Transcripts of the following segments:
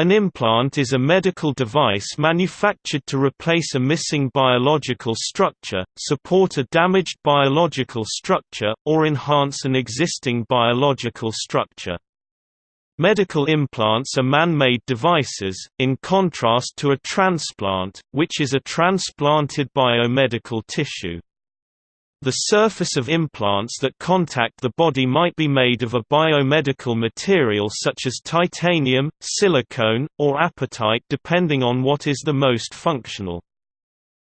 An implant is a medical device manufactured to replace a missing biological structure, support a damaged biological structure, or enhance an existing biological structure. Medical implants are man-made devices, in contrast to a transplant, which is a transplanted biomedical tissue. The surface of implants that contact the body might be made of a biomedical material such as titanium, silicone, or apatite depending on what is the most functional.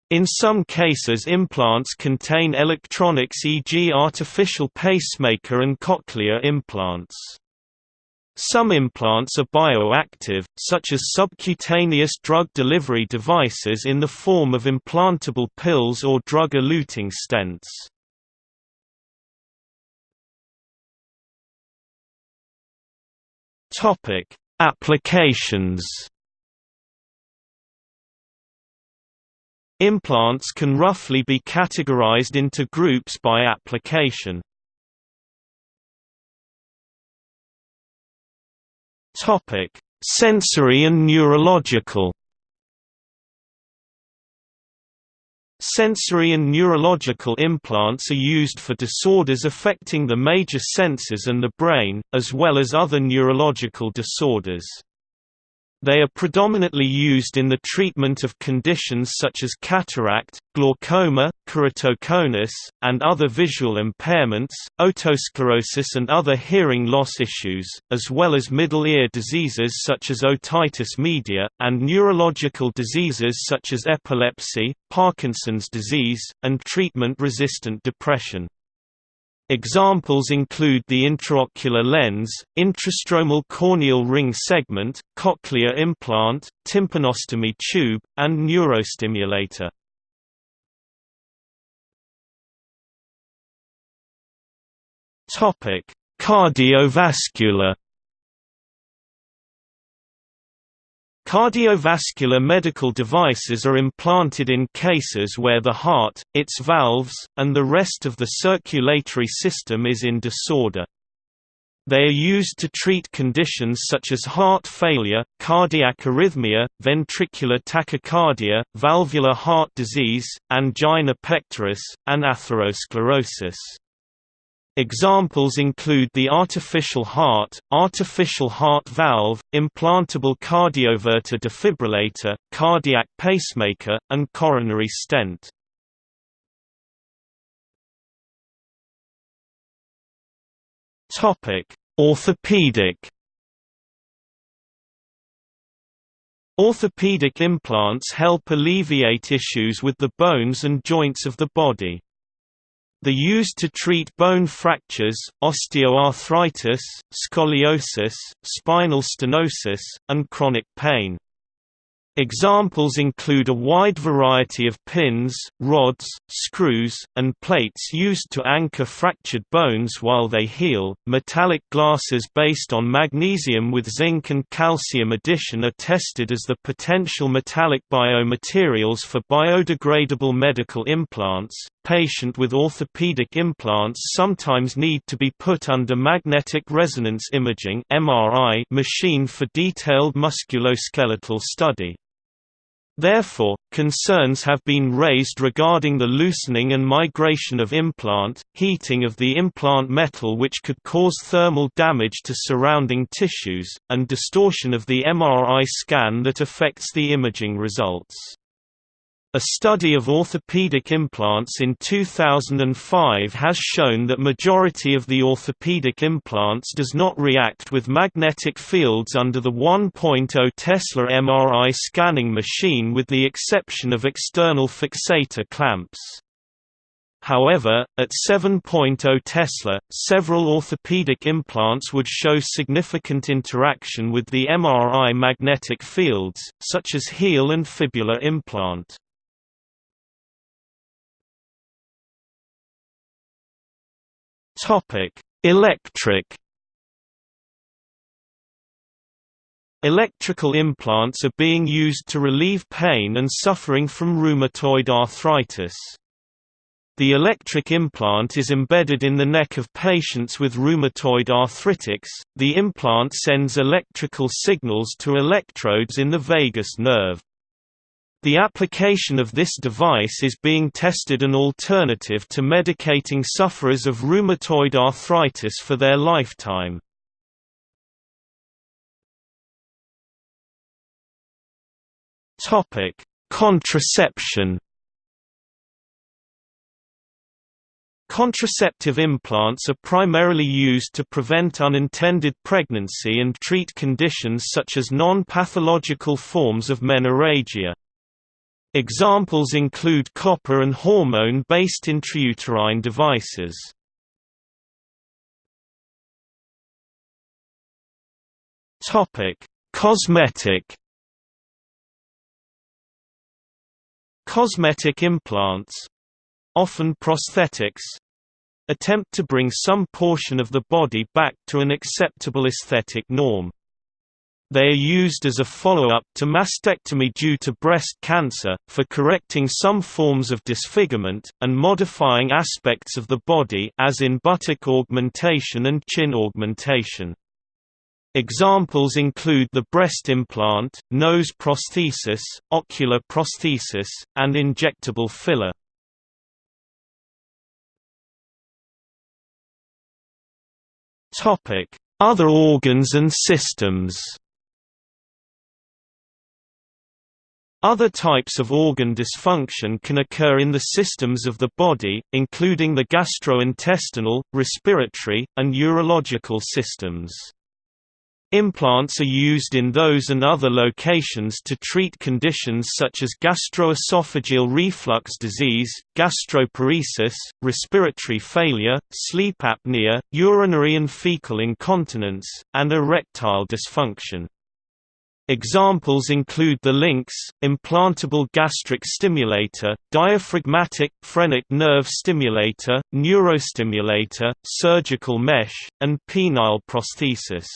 In some cases implants contain electronics e.g. artificial pacemaker and cochlear implants. Some implants are bioactive, such as subcutaneous drug delivery devices in the form of implantable pills or drug-eluting stents. Topic: Applications. Implants can roughly be categorized into groups by application. Topic: Sensory and neurological. Sensory and neurological implants are used for disorders affecting the major senses and the brain, as well as other neurological disorders. They are predominantly used in the treatment of conditions such as cataract, glaucoma, keratoconus, and other visual impairments, otosclerosis and other hearing loss issues, as well as middle ear diseases such as otitis media, and neurological diseases such as epilepsy, Parkinson's disease, and treatment-resistant depression. Examples include the intraocular lens, intrastromal corneal ring segment, cochlear implant, tympanostomy tube, and neurostimulator. Cardiovascular Cardiovascular medical devices are implanted in cases where the heart, its valves, and the rest of the circulatory system is in disorder. They are used to treat conditions such as heart failure, cardiac arrhythmia, ventricular tachycardia, valvular heart disease, angina pectoris, and atherosclerosis. Examples include the artificial heart, artificial heart valve, implantable cardioverter defibrillator, cardiac pacemaker, and coronary stent. Orthopedic Orthopedic implants help alleviate issues with the bones and joints of the body. The used to treat bone fractures, osteoarthritis, scoliosis, spinal stenosis, and chronic pain. Examples include a wide variety of pins, rods, screws, and plates used to anchor fractured bones while they heal. Metallic glasses based on magnesium with zinc and calcium addition are tested as the potential metallic biomaterials for biodegradable medical implants. Patient with orthopedic implants sometimes need to be put under magnetic resonance imaging (MRI) machine for detailed musculoskeletal study. Therefore, concerns have been raised regarding the loosening and migration of implant, heating of the implant metal which could cause thermal damage to surrounding tissues, and distortion of the MRI scan that affects the imaging results. A study of orthopedic implants in 2005 has shown that majority of the orthopedic implants does not react with magnetic fields under the 1.0 Tesla MRI scanning machine with the exception of external fixator clamps. However, at 7.0 Tesla, several orthopedic implants would show significant interaction with the MRI magnetic fields, such as heel and fibula implant. Topic: Electric Electrical implants are being used to relieve pain and suffering from rheumatoid arthritis. The electric implant is embedded in the neck of patients with rheumatoid arthritis. The implant sends electrical signals to electrodes in the vagus nerve. The application of this device is being tested an alternative to medicating sufferers of rheumatoid arthritis for their lifetime. Topic: Contraception Contraceptive implants are primarily used to prevent unintended pregnancy and treat conditions such as non-pathological forms of menorrhagia. Examples include copper and hormone-based intrauterine devices. Topic: Cosmetic Cosmetic implants often prosthetics attempt to bring some portion of the body back to an acceptable aesthetic norm. They are used as a follow-up to mastectomy due to breast cancer, for correcting some forms of disfigurement, and modifying aspects of the body as in buttock augmentation and chin augmentation. Examples include the breast implant, nose prosthesis, ocular prosthesis, and injectable filler. Other organs and systems Other types of organ dysfunction can occur in the systems of the body, including the gastrointestinal, respiratory, and urological systems. Implants are used in those and other locations to treat conditions such as gastroesophageal reflux disease, gastroparesis, respiratory failure, sleep apnea, urinary and fecal incontinence, and erectile dysfunction. Examples include the LINX, implantable gastric stimulator, diaphragmatic, phrenic nerve stimulator, neurostimulator, surgical mesh, and penile prosthesis.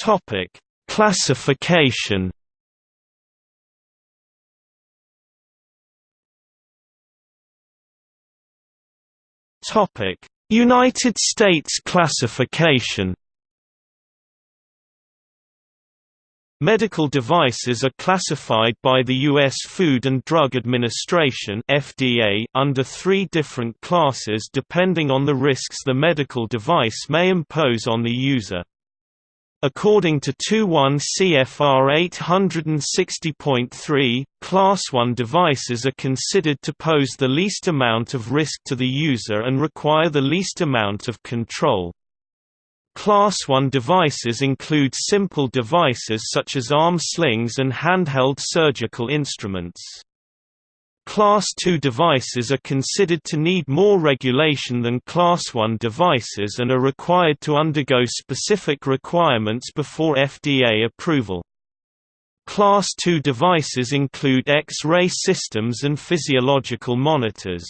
Topic: Classification. Topic: United States classification. Medical devices are classified by the U.S. Food and Drug Administration (FDA) under three different classes depending on the risks the medical device may impose on the user. According to 21 CFR 860.3, Class 1 devices are considered to pose the least amount of risk to the user and require the least amount of control. Class 1 devices include simple devices such as arm slings and handheld surgical instruments. Class II devices are considered to need more regulation than Class I devices and are required to undergo specific requirements before FDA approval. Class II devices include X-ray systems and physiological monitors.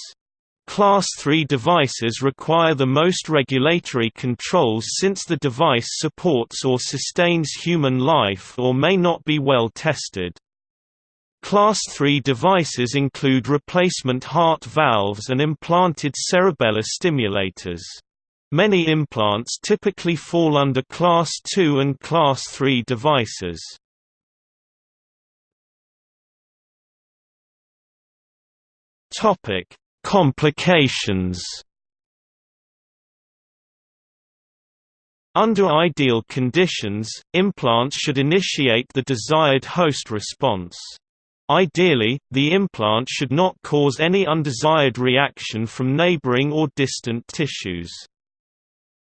Class III devices require the most regulatory controls since the device supports or sustains human life or may not be well tested. Class III devices include replacement heart valves and implanted cerebellar stimulators. Many implants typically fall under Class II and Class III devices. Complications Under ideal conditions, implants should initiate the desired host response. Ideally, the implant should not cause any undesired reaction from neighboring or distant tissues.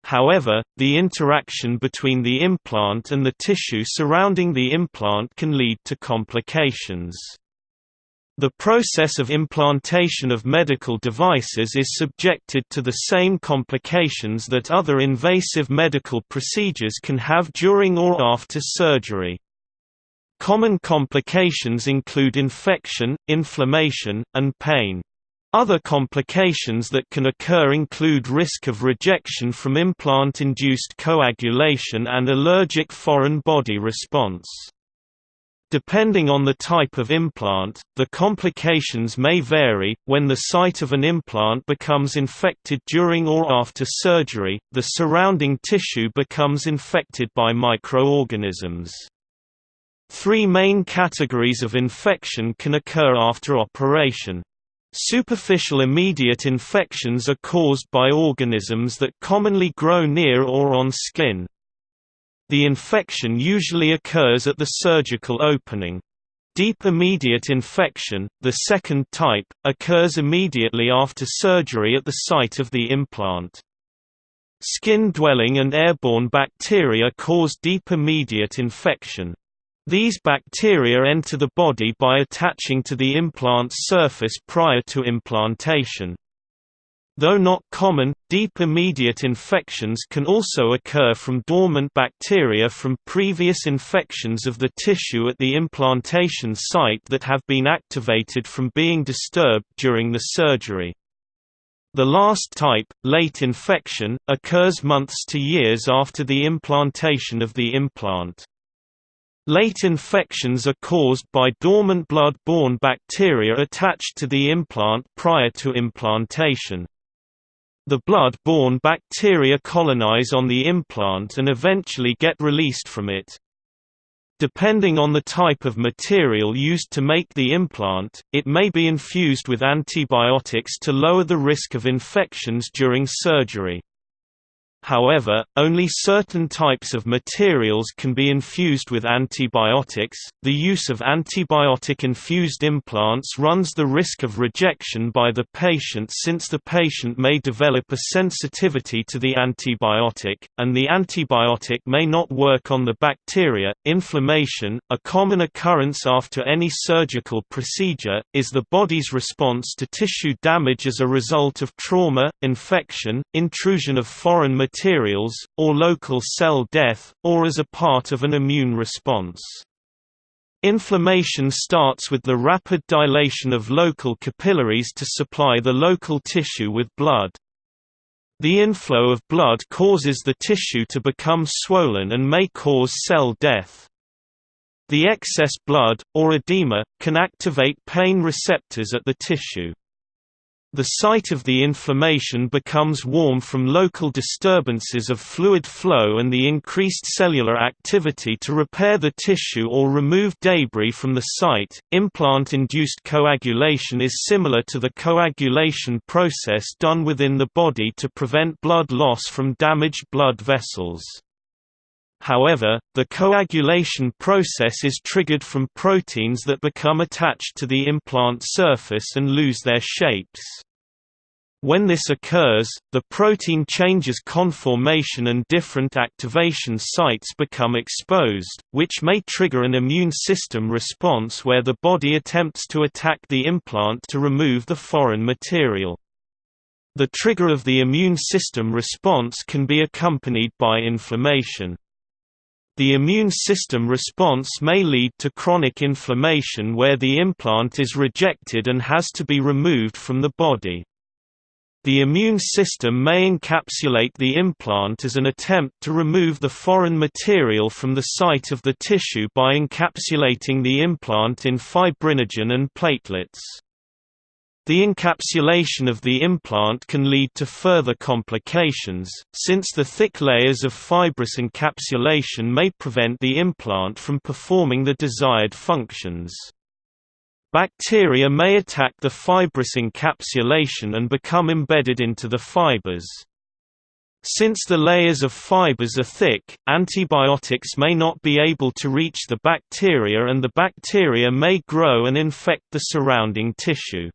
However, the interaction between the implant and the tissue surrounding the implant can lead to complications. The process of implantation of medical devices is subjected to the same complications that other invasive medical procedures can have during or after surgery. Common complications include infection, inflammation, and pain. Other complications that can occur include risk of rejection from implant-induced coagulation and allergic foreign body response. Depending on the type of implant, the complications may vary. When the site of an implant becomes infected during or after surgery, the surrounding tissue becomes infected by microorganisms. Three main categories of infection can occur after operation. Superficial immediate infections are caused by organisms that commonly grow near or on skin. The infection usually occurs at the surgical opening. Deep immediate infection, the second type, occurs immediately after surgery at the site of the implant. Skin-dwelling and airborne bacteria cause deep immediate infection. These bacteria enter the body by attaching to the implant's surface prior to implantation. Though not common, deep immediate infections can also occur from dormant bacteria from previous infections of the tissue at the implantation site that have been activated from being disturbed during the surgery. The last type, late infection, occurs months to years after the implantation of the implant. Late infections are caused by dormant blood-borne bacteria attached to the implant prior to implantation. The blood-borne bacteria colonize on the implant and eventually get released from it. Depending on the type of material used to make the implant, it may be infused with antibiotics to lower the risk of infections during surgery. However, only certain types of materials can be infused with antibiotics. The use of antibiotic infused implants runs the risk of rejection by the patient since the patient may develop a sensitivity to the antibiotic, and the antibiotic may not work on the bacteria. Inflammation, a common occurrence after any surgical procedure, is the body's response to tissue damage as a result of trauma, infection, intrusion of foreign material materials, or local cell death, or as a part of an immune response. Inflammation starts with the rapid dilation of local capillaries to supply the local tissue with blood. The inflow of blood causes the tissue to become swollen and may cause cell death. The excess blood, or edema, can activate pain receptors at the tissue. The site of the inflammation becomes warm from local disturbances of fluid flow and the increased cellular activity to repair the tissue or remove debris from the site. Implant induced coagulation is similar to the coagulation process done within the body to prevent blood loss from damaged blood vessels. However, the coagulation process is triggered from proteins that become attached to the implant surface and lose their shapes. When this occurs, the protein changes conformation and different activation sites become exposed, which may trigger an immune system response where the body attempts to attack the implant to remove the foreign material. The trigger of the immune system response can be accompanied by inflammation. The immune system response may lead to chronic inflammation where the implant is rejected and has to be removed from the body. The immune system may encapsulate the implant as an attempt to remove the foreign material from the site of the tissue by encapsulating the implant in fibrinogen and platelets. The encapsulation of the implant can lead to further complications, since the thick layers of fibrous encapsulation may prevent the implant from performing the desired functions. Bacteria may attack the fibrous encapsulation and become embedded into the fibers. Since the layers of fibers are thick, antibiotics may not be able to reach the bacteria and the bacteria may grow and infect the surrounding tissue.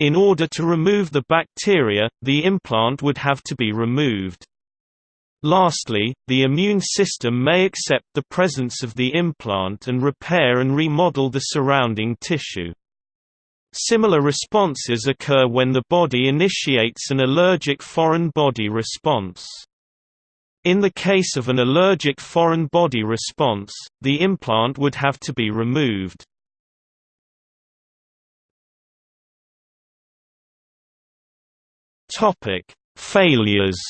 In order to remove the bacteria, the implant would have to be removed. Lastly, the immune system may accept the presence of the implant and repair and remodel the surrounding tissue. Similar responses occur when the body initiates an allergic foreign body response. In the case of an allergic foreign body response, the implant would have to be removed. Failures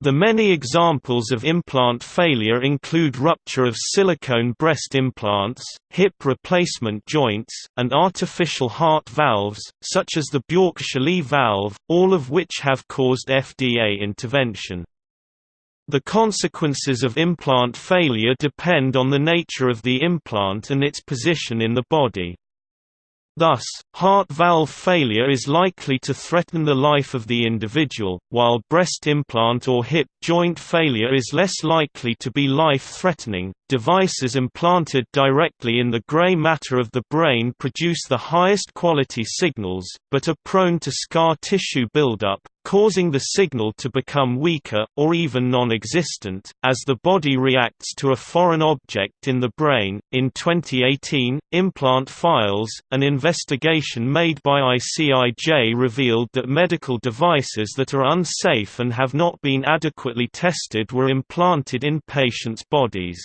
The many examples of implant failure include rupture of silicone breast implants, hip replacement joints, and artificial heart valves, such as the Bjork-Shiley valve, all of which have caused FDA intervention. The consequences of implant failure depend on the nature of the implant and its position in the body. Thus, heart valve failure is likely to threaten the life of the individual, while breast implant or hip joint failure is less likely to be life-threatening. Devices implanted directly in the gray matter of the brain produce the highest quality signals, but are prone to scar tissue buildup, causing the signal to become weaker, or even non existent, as the body reacts to a foreign object in the brain. In 2018, Implant Files, an investigation made by ICIJ revealed that medical devices that are unsafe and have not been adequately tested were implanted in patients' bodies.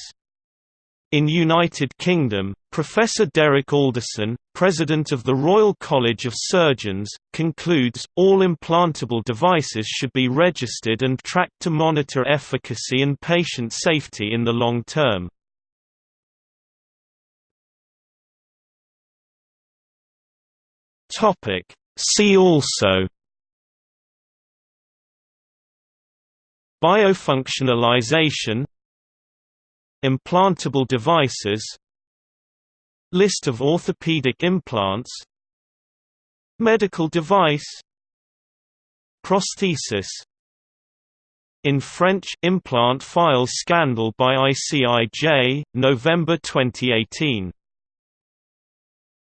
In United Kingdom, Professor Derek Alderson, president of the Royal College of Surgeons, concludes, all implantable devices should be registered and tracked to monitor efficacy and patient safety in the long term. See also Biofunctionalization Implantable devices List of orthopedic implants Medical device Prosthesis in French implant file scandal by ICIJ, November 2018